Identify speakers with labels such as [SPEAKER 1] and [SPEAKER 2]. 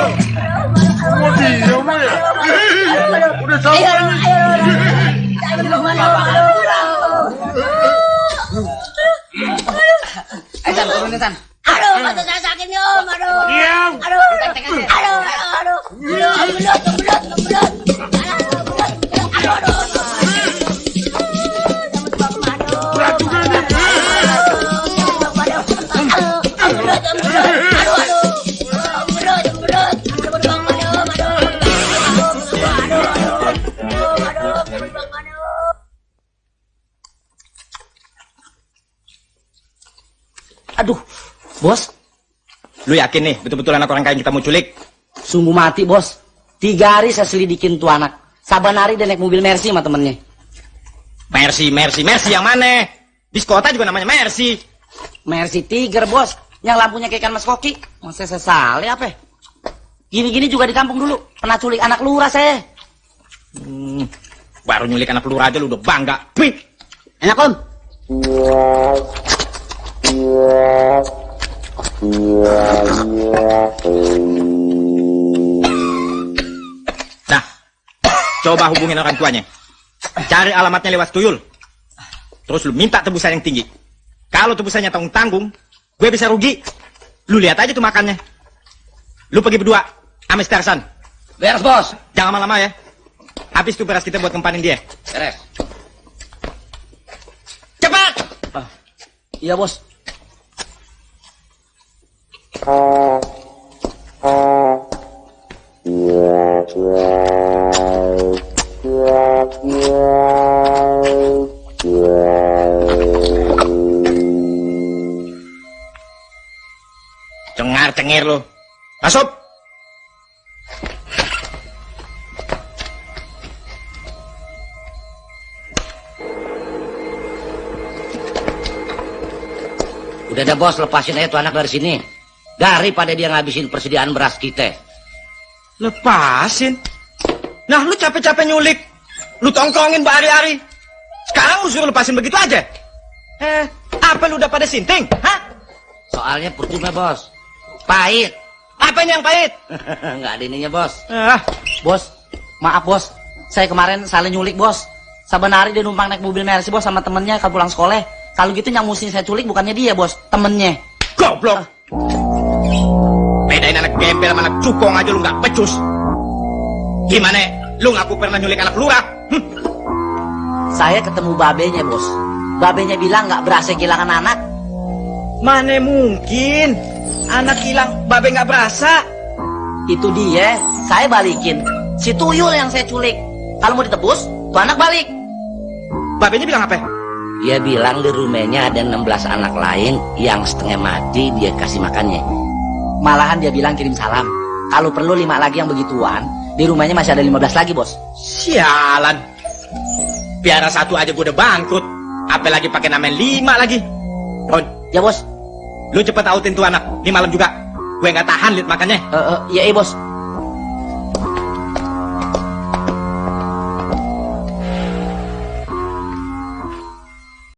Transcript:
[SPEAKER 1] Mau diam ya? Udah sampai nih.
[SPEAKER 2] Eh, Tan, turunin, Tan.
[SPEAKER 3] Aduh, mata saya sakit om, aduh.
[SPEAKER 1] Diam.
[SPEAKER 3] Aduh, aduh, aduh, aduh. Aduh, belut, belut, Aduh,
[SPEAKER 2] bos,
[SPEAKER 4] Lu yakin nih betul-betul anak orang kaya yang kita mau culik?
[SPEAKER 2] sungguh mati bos. Tiga hari saya selidikin tuh anak. Saban hari dia naik mobil Mercy sama temennya.
[SPEAKER 4] Mercy, Mercy, Mercy yang mana? Di kota juga namanya Mercy.
[SPEAKER 2] Mercy Tiger bos, yang lampunya kayak ikan mas koki. Masa saya salah apa? Gini-gini juga di kampung dulu. Pernah culik anak lurah saya.
[SPEAKER 4] Hmm, baru nyulik anak peluru aja lu udah bangga. Pih.
[SPEAKER 2] Enak om?
[SPEAKER 4] Nah, coba hubungin orang tuanya. Cari alamatnya lewat tuyul. Terus lu minta tebusan yang tinggi. Kalau tebusannya tanggung-tanggung, gue bisa rugi. Lu lihat aja tuh makannya. Lu pergi berdua, sama si Tarzan.
[SPEAKER 2] Beres bos.
[SPEAKER 4] Jangan lama-lama ya. Habis tuh beras kita buat kempanin dia.
[SPEAKER 2] Beres.
[SPEAKER 4] Cepat!
[SPEAKER 2] Iya bos.
[SPEAKER 4] Cengar cengir lu. Masuk.
[SPEAKER 2] Udah ada bos, lepasin aja tuh anak dari sini. Daripada dia ngabisin persediaan beras kita.
[SPEAKER 4] Lepasin. Nah, lu capek-capek nyulik. Lu tongkrongin berhari-hari. Sekarang lu suruh lepasin begitu aja. Eh, apa lu udah pada sinting? Hah?
[SPEAKER 2] Soalnya percuma bos. Pahit.
[SPEAKER 4] Apanya yang pahit?
[SPEAKER 2] Nggak ada ininya bos.
[SPEAKER 4] Ah,
[SPEAKER 2] Bos, maaf bos. Saya kemarin salah nyulik bos. Hari dia numpang naik mobil Mercy bos sama temennya kalau pulang sekolah. Kalau gitu yang mesti saya culik bukannya dia bos, temennya.
[SPEAKER 4] goblok. Bedain anak gembel sama anak cukong aja lu nggak becus. Gimana? Lu ngaku pernah nyulik anak lurah? Hm,
[SPEAKER 2] Saya ketemu babenya bos. Babenya bilang nggak berasa kehilangan anak.
[SPEAKER 4] Mana mungkin? Anak hilang, babe nggak berasa.
[SPEAKER 2] Itu dia, saya balikin. Si tuyul yang saya culik. Kalau mau ditebus, tuh anak balik.
[SPEAKER 4] Babenya bilang apa?
[SPEAKER 2] Dia bilang di rumahnya ada 16 anak lain yang setengah mati dia kasih makannya. Malahan dia bilang kirim salam. Kalau perlu lima lagi yang begituan, di rumahnya masih ada 15 lagi bos.
[SPEAKER 4] Sialan. Biara satu aja gue udah bangkrut. Apalagi pakai nama lima lagi. Don,
[SPEAKER 2] Ya bos,
[SPEAKER 4] lu cepet autin tuh anak. Di malam juga. Gue nggak tahan liat makannya.
[SPEAKER 2] Eh, eh, iya iya bos.